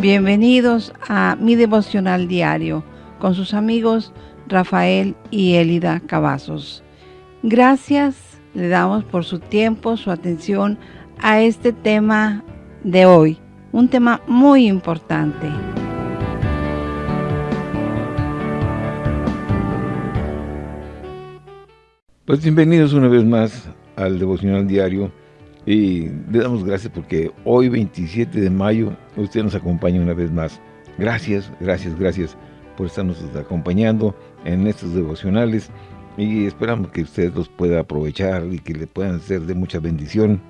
Bienvenidos a mi devocional diario con sus amigos Rafael y Elida Cavazos. Gracias le damos por su tiempo, su atención a este tema de hoy, un tema muy importante. Pues bienvenidos una vez más al devocional diario y le damos gracias porque hoy 27 de mayo usted nos acompaña una vez más. Gracias, gracias, gracias por estarnos acompañando en estos devocionales y esperamos que usted los pueda aprovechar y que le puedan ser de mucha bendición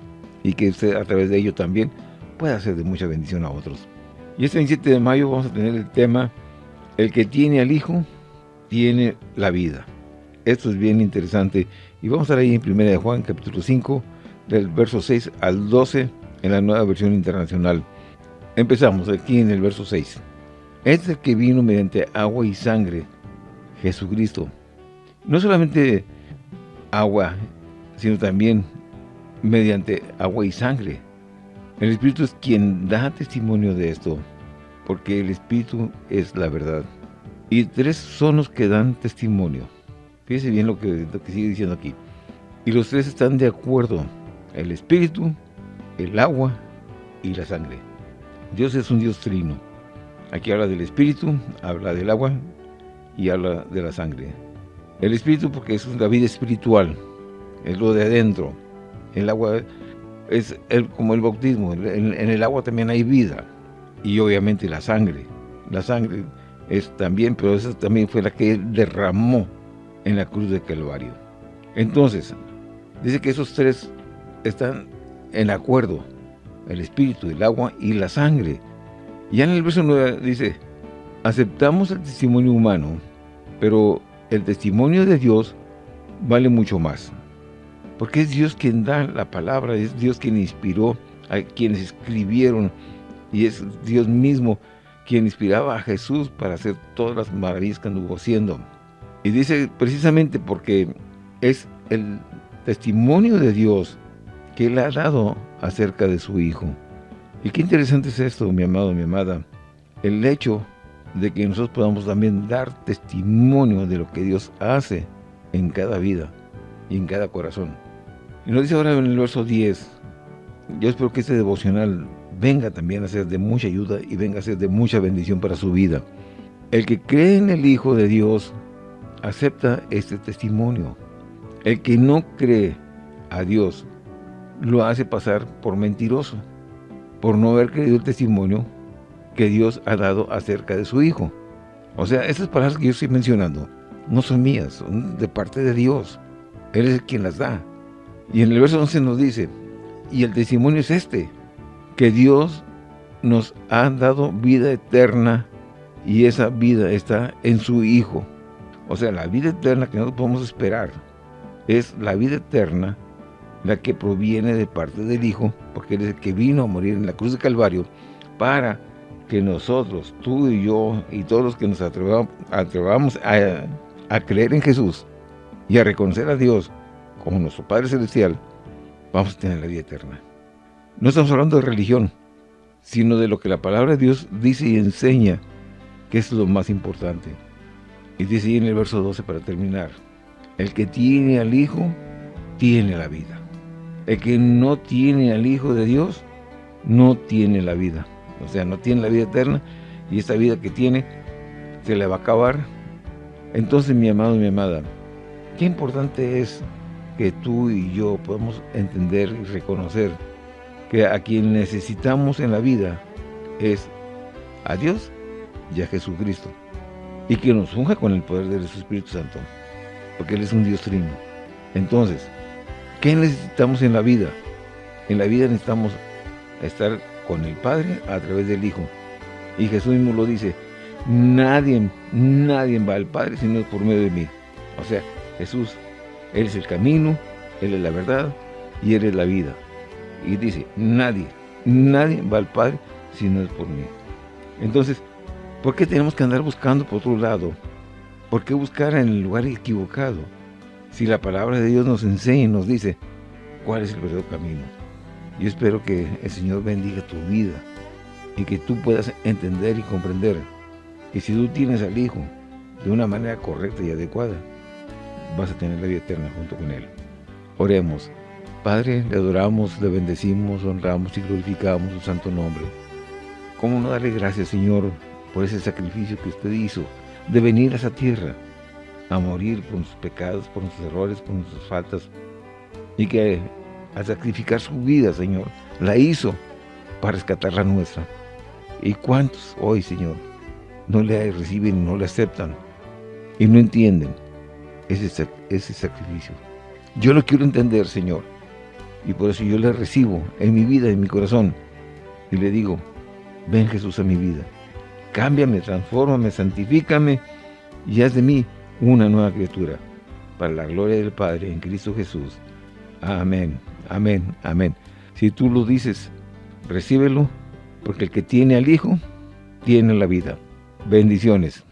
y que usted a través de ello también pueda ser de mucha bendición a otros. Y este 27 de mayo vamos a tener el tema El que tiene al Hijo, tiene la vida. Esto es bien interesante y vamos a ahí en 1 de Juan capítulo 5 del verso 6 al 12 en la nueva versión internacional. Empezamos aquí en el verso 6. Es el que vino mediante agua y sangre, Jesucristo. No solamente agua, sino también mediante agua y sangre. El Espíritu es quien da testimonio de esto, porque el Espíritu es la verdad. Y tres son los que dan testimonio. Fíjese bien lo que, lo que sigue diciendo aquí. Y los tres están de acuerdo el espíritu, el agua y la sangre. Dios es un Dios trino. Aquí habla del espíritu, habla del agua y habla de la sangre. El espíritu porque es la vida espiritual, es lo de adentro. El agua es como el bautismo, en, en el agua también hay vida. Y obviamente la sangre. La sangre es también, pero esa también fue la que derramó en la cruz de Calvario. Entonces, dice que esos tres están en acuerdo, el espíritu, el agua y la sangre. Ya en el verso 9 dice, aceptamos el testimonio humano, pero el testimonio de Dios vale mucho más. Porque es Dios quien da la palabra, es Dios quien inspiró a quienes escribieron y es Dios mismo quien inspiraba a Jesús para hacer todas las maravillas que anduvo haciendo. Y dice precisamente porque es el testimonio de Dios que Él ha dado acerca de su Hijo. Y qué interesante es esto, mi amado, mi amada. El hecho de que nosotros podamos también dar testimonio de lo que Dios hace en cada vida y en cada corazón. Y nos dice ahora en el verso 10, yo espero que este devocional venga también a ser de mucha ayuda y venga a ser de mucha bendición para su vida. El que cree en el Hijo de Dios acepta este testimonio. El que no cree a Dios lo hace pasar por mentiroso, por no haber creído el testimonio que Dios ha dado acerca de su Hijo. O sea, estas palabras que yo estoy mencionando no son mías, son de parte de Dios. Él es quien las da. Y en el verso 11 nos dice, y el testimonio es este, que Dios nos ha dado vida eterna y esa vida está en su Hijo. O sea, la vida eterna que nosotros podemos esperar es la vida eterna la que proviene de parte del Hijo, porque Él es el que vino a morir en la cruz de Calvario, para que nosotros, tú y yo, y todos los que nos atrevamos, a, creer en Jesús y a reconocer a Dios como nuestro Padre Celestial, vamos a tener la vida eterna. No estamos hablando de religión, sino de lo que la palabra de Dios dice y enseña, que es lo más importante. Y dice en el verso 12 para terminar, el que tiene al Hijo, tiene la vida. El que no tiene al Hijo de Dios, no tiene la vida. O sea, no tiene la vida eterna y esta vida que tiene se le va a acabar. Entonces, mi amado y mi amada, qué importante es que tú y yo podamos entender y reconocer que a quien necesitamos en la vida es a Dios y a Jesucristo. Y que nos unja con el poder de su Espíritu Santo. Porque Él es un Dios trino. Entonces, ¿Qué necesitamos en la vida? En la vida necesitamos estar con el Padre a través del Hijo. Y Jesús mismo lo dice, nadie, nadie va al Padre si no es por medio de mí. O sea, Jesús, Él es el camino, Él es la verdad y Él es la vida. Y dice, nadie, nadie va al Padre si no es por mí. Entonces, ¿por qué tenemos que andar buscando por otro lado? ¿Por qué buscar en el lugar equivocado? Si la palabra de Dios nos enseña y nos dice cuál es el verdadero camino. Yo espero que el Señor bendiga tu vida y que tú puedas entender y comprender que si tú tienes al Hijo de una manera correcta y adecuada, vas a tener la vida eterna junto con Él. Oremos. Padre, le adoramos, le bendecimos, honramos y glorificamos su santo nombre. ¿Cómo no darle gracias, Señor, por ese sacrificio que usted hizo de venir a esa tierra a morir por sus pecados, por nuestros errores, por nuestras faltas y que al sacrificar su vida, Señor, la hizo para rescatar la nuestra. ¿Y cuántos hoy, Señor, no le reciben, no le aceptan y no entienden ese, ese sacrificio? Yo lo quiero entender, Señor, y por eso yo le recibo en mi vida, en mi corazón, y le digo, ven Jesús a mi vida, cámbiame, transfórmame, santifícame, y haz de mí una nueva criatura, para la gloria del Padre en Cristo Jesús. Amén, amén, amén. Si tú lo dices, recíbelo, porque el que tiene al Hijo, tiene la vida. Bendiciones.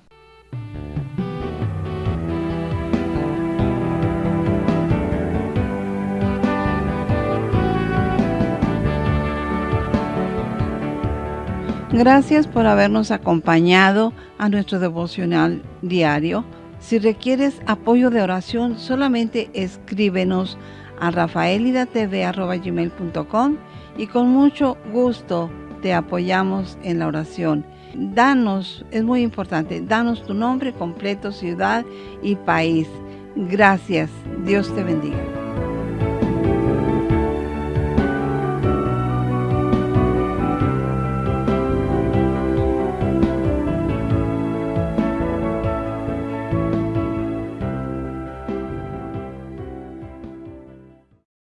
Gracias por habernos acompañado a nuestro devocional diario. Si requieres apoyo de oración, solamente escríbenos a rafaelidatv.com y con mucho gusto te apoyamos en la oración. Danos, es muy importante, danos tu nombre completo, ciudad y país. Gracias. Dios te bendiga.